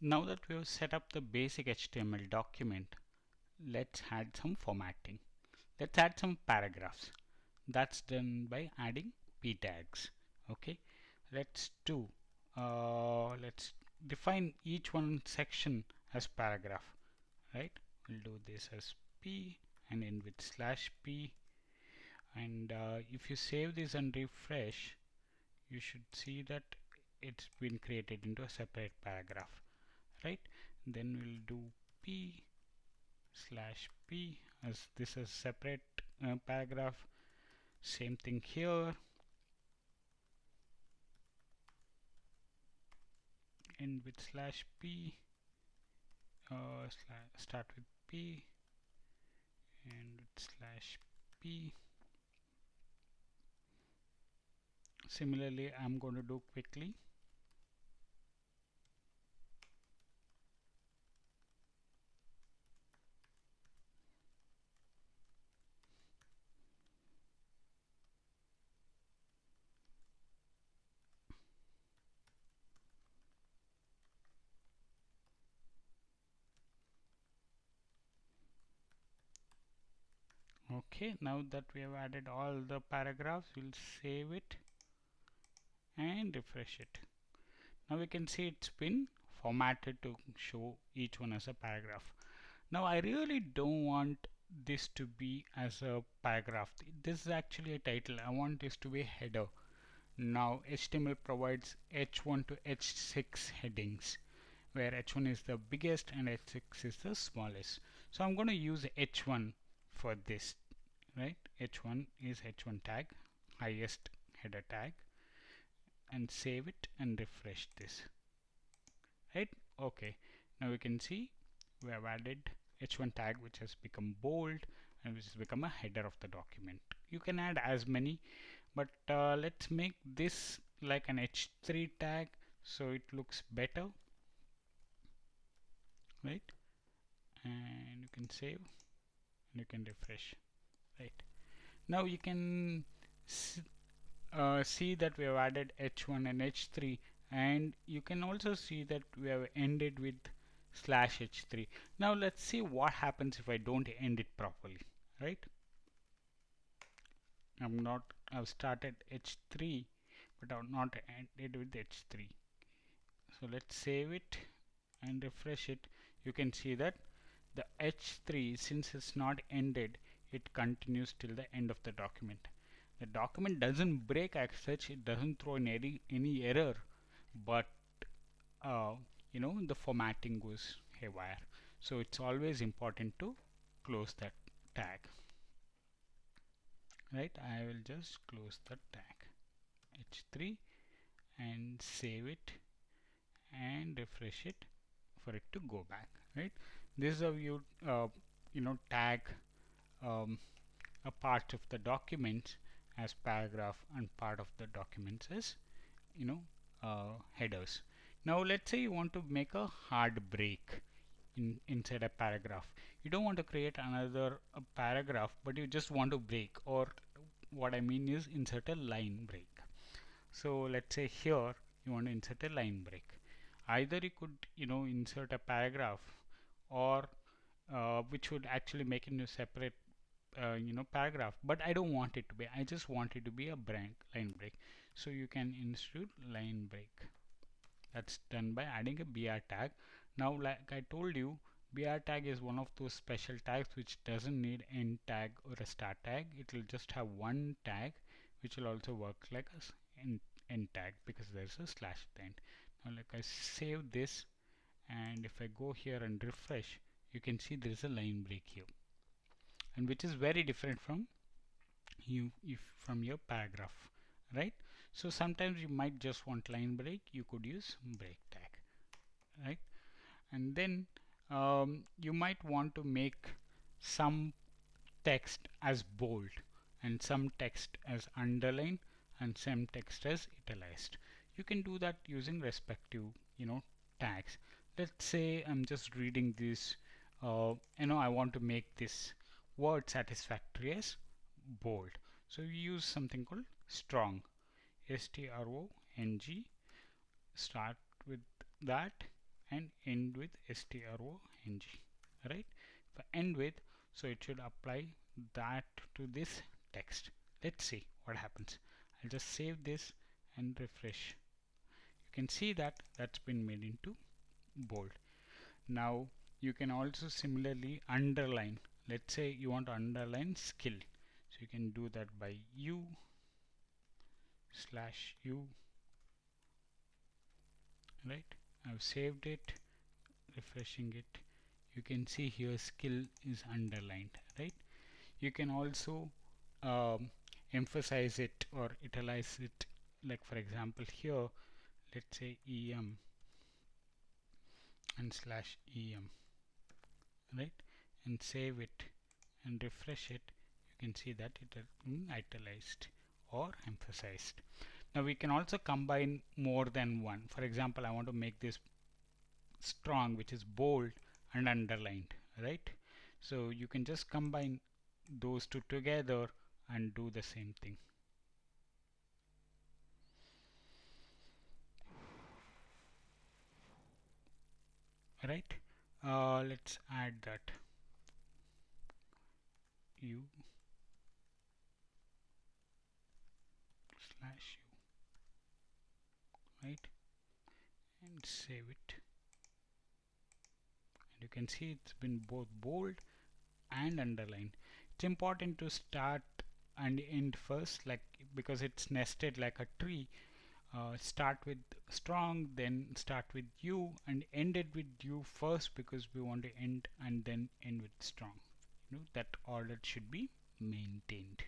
now that we have set up the basic HTML document let's add some formatting. Let's add some paragraphs. That's done by adding p tags okay? Let's do uh, let's define each one section as paragraph right? We'll do this as p and end with slash p. And uh, if you save this and refresh you should see that it's been created into a separate paragraph right? Then we'll do p slash p as this is separate uh, paragraph. Same thing here. End with slash p uh, start with p and with slash p. Similarly I'm going to do quickly okay now that we have added all the paragraphs we'll save it and refresh it. Now we can see it's been formatted to show each one as a paragraph. Now I really don't want this to be as a paragraph. This is actually a title. I want this to be a header. Now HTML provides h1 to h6 headings where h1 is the biggest and h6 is the smallest. So I'm going to use h1 for this right? H1 is h1 tag highest header tag and save it and refresh this right? Okay now we can see we have added h1 tag which has become bold and which has become a header of the document. You can add as many but uh, let's make this like an h3 tag so it looks better right? And you can save and you can refresh right. Now you can uh, see that we have added h1 and h3 and you can also see that we have ended with slash h3 now let's see what happens if I don't end it properly right? I'm not I've started h3 but I've not ended with h3 so let's save it and refresh it. You can see that the h3 since it's not ended it continues till the end of the document. The document doesn't break as such it doesn't throw in any, any error but uh, you know the formatting goes haywire. So it's always important to close that tag. Right? I will just close the tag. H3 and save it and refresh it for it to go back. Right? This is how you uh, you know tag um, a part of the document as paragraph and part of the documents as you know uh, headers. Now let's say you want to make a hard break in, inside a paragraph. You don't want to create another paragraph but you just want to break or what I mean is insert a line break. So let's say here you want to insert a line break. Either you could you know insert a paragraph or uh, which would actually make it into separate uh, you know paragraph but I don't want it to be. I just want it to be a break, line break. So you can insert line break. That's done by adding a br tag. Now like I told you br tag is one of those special tags which doesn't need end tag or a start tag. It will just have one tag which will also work like a end, end tag because there's a slash at the end. Now like I save this and if I go here and refresh you can see there is a line break here and which is very different from you if from your paragraph right? So sometimes you might just want line break you could use break tag right? And then um, you might want to make some text as bold and some text as underline and some text as italicized you can do that using respective you know tags. Let's say I'm just reading this uh, you know I want to make this word satisfactory as bold. So we use something called strong. S-T-R-O-N-G start with that and end with strong right? If I end with so it should apply that to this text. Let's see what happens. I'll just save this and refresh. You can see that that's been made into bold. Now you can also similarly underline let's say you want to underline skill. So you can do that by u slash u right? I've saved it refreshing it. You can see here skill is underlined right? You can also um, emphasize it or italize it. Like for example here let's say em and slash em right and save it and refresh it you can see that it been italicized or emphasized. Now we can also combine more than one. For example I want to make this strong which is bold and underlined right? So you can just combine those two together and do the same thing. Right? Uh, let's add that u slash u right and save it. And you can see it's been both bold and underlined. It's important to start and end first like because it's nested like a tree. Uh, start with strong then start with u and end it with u first because we want to end and then end with strong you know that order should be maintained.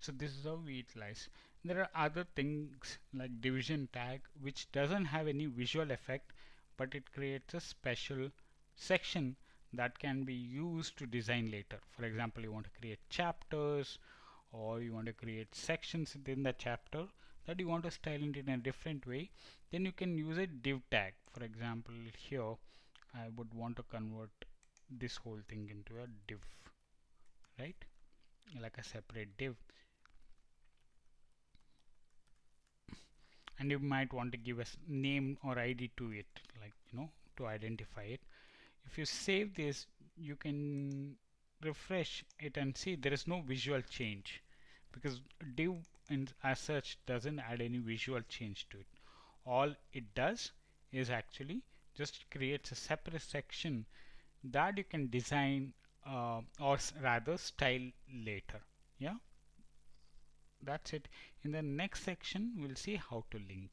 So this is how we utilize. There are other things like division tag which doesn't have any visual effect but it creates a special section that can be used to design later. For example you want to create chapters or you want to create sections within the chapter that you want to style it in a different way then you can use a div tag. For example here I would want to convert this whole thing into a div right? Like a separate div. And you might want to give a name or ID to it like you know to identify it. If you save this you can refresh it and see there is no visual change because div in, as such doesn't add any visual change to it. All it does is actually just creates a separate section that you can design uh, or rather style later. Yeah? That's it. In the next section we'll see how to link